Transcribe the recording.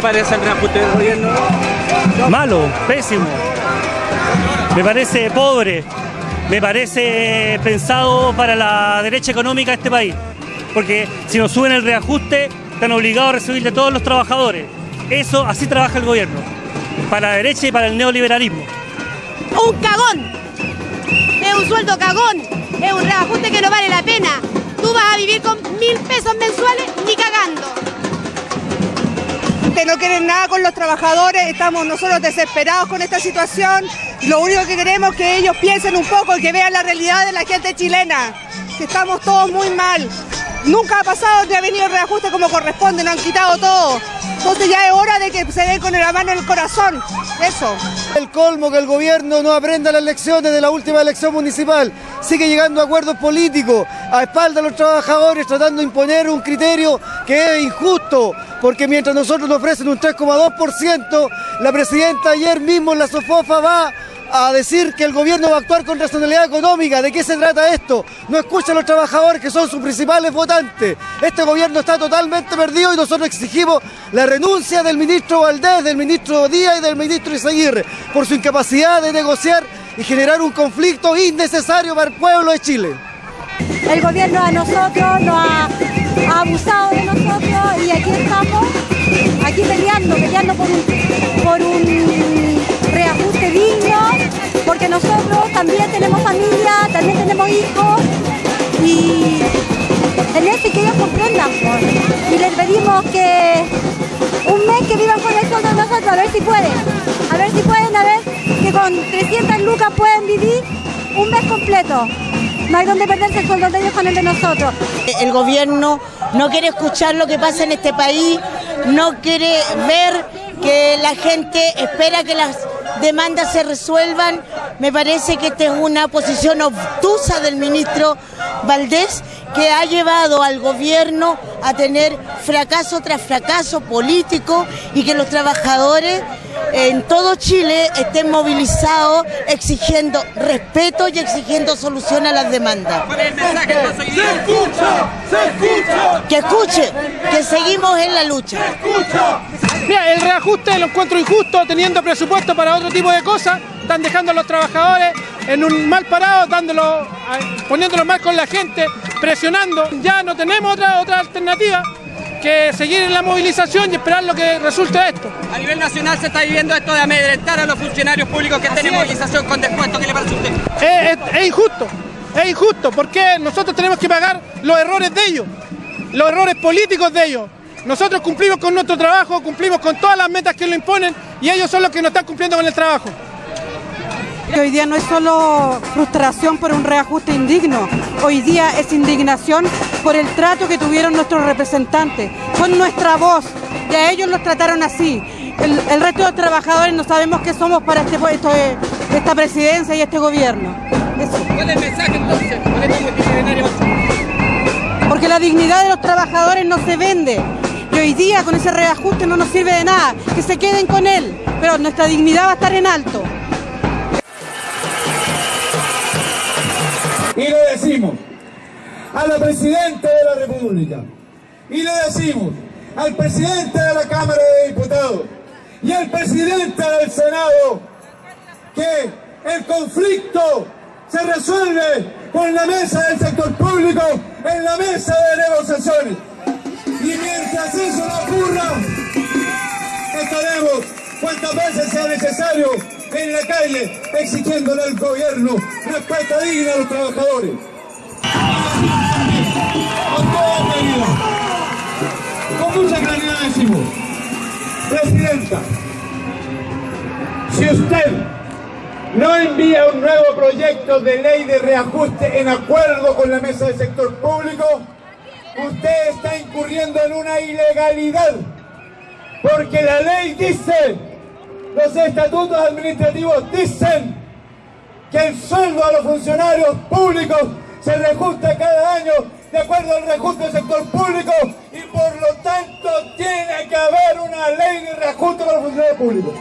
¿Qué te parece el reajuste del gobierno? Malo, pésimo. Me parece pobre. Me parece pensado para la derecha económica de este país. Porque si nos suben el reajuste, están obligados a recibir de todos los trabajadores. Eso, así trabaja el gobierno. Para la derecha y para el neoliberalismo. Un cagón. Es un sueldo cagón. Es un reajuste que no vale la pena. Tú vas a vivir con mil pesos mensuales ni cagando. No quieren nada con los trabajadores, estamos nosotros desesperados con esta situación. Lo único que queremos es que ellos piensen un poco y que vean la realidad de la gente chilena, que estamos todos muy mal. Nunca ha pasado que ha venido el reajuste como corresponde, nos han quitado todo. Entonces ya es hora de que se den con la mano en el corazón. Eso. El colmo que el gobierno no aprenda las lecciones de la última elección municipal. Sigue llegando a acuerdos políticos a espaldas de los trabajadores tratando de imponer un criterio que es injusto. Porque mientras nosotros nos ofrecen un 3,2%, la presidenta ayer mismo en la Sofofa va a decir que el gobierno va a actuar con racionalidad económica. ¿De qué se trata esto? No escuchan los trabajadores que son sus principales votantes. Este gobierno está totalmente perdido y nosotros exigimos la renuncia del ministro Valdés, del ministro Díaz y del ministro Izaguirre por su incapacidad de negociar y generar un conflicto innecesario para el pueblo de Chile. El gobierno a nosotros nos ha, abusado de nosotros y aquí estamos, aquí peleando, peleando por por un reajuste digno, porque nosotros también tenemos familia, también tenemos hijos y en eso que ellos comprendan. Y les pedimos que un mes que vivan con el sueldo de nosotros, a ver si pueden, a ver si pueden, a ver que con 300 lucas pueden vivir un mes completo. No hay donde perderse el sueldo de ellos con el de nosotros. El gobierno no quiere escuchar lo que pasa en este país, no quiere ver que la gente espera que las demandas se resuelvan. Me parece que esta es una posición obtusa del ministro Valdés que ha llevado al gobierno a tener fracaso tras fracaso político y que los trabajadores en todo Chile estén movilizados exigiendo respeto y exigiendo solución a las demandas. ¡Se escucha! ¡Se escucha! Que escuche, que seguimos en la lucha. Mira, el reajuste lo encuentro injusto, teniendo presupuesto para otro tipo de cosas, están dejando a los trabajadores en un mal parado, dándolo, poniéndolo mal con la gente, presionando. Ya no tenemos otra, otra alternativa que seguir en la movilización y esperar lo que resulte de esto. A nivel nacional se está viviendo esto de amedrentar a los funcionarios públicos que estén en movilización con descuento. ¿Qué le parece a usted? Es, es injusto, es injusto, porque nosotros tenemos que pagar los errores de ellos, los errores políticos de ellos. Nosotros cumplimos con nuestro trabajo, cumplimos con todas las metas que nos imponen y ellos son los que no están cumpliendo con el trabajo. Hoy día no es solo frustración por un reajuste indigno, hoy día es indignación por el trato que tuvieron nuestros representantes, con nuestra voz, y a ellos los trataron así. El, resto de los trabajadores no sabemos qué somos para este, puesto, esta presidencia y este gobierno. ¿Cuál es el mensaje entonces Porque la dignidad de los trabajadores no se vende. Y hoy día con ese reajuste no nos sirve de nada. Que se queden con él. Pero nuestra dignidad va a estar en alto. Y le decimos a la Presidenta de la República, y le decimos al Presidente de la Cámara de Diputados y al Presidente del Senado que el conflicto se resuelve con la mesa del sector público en la mesa de negociaciones. Y mientras eso no ocurra, estaremos cuantas veces sea necesario en la calle exigiéndole al gobierno respuesta digna a los trabajadores. Presidenta, si usted no envía un nuevo proyecto de ley de reajuste en acuerdo con la mesa del sector público, usted está incurriendo en una ilegalidad, porque la ley dice los estatutos administrativos dicen que el sueldo a los funcionarios públicos se reajusta cada año de acuerdo al reajuste del sector público y por lo tanto tiene que haber una ley de reajuste para los funcionarios públicos.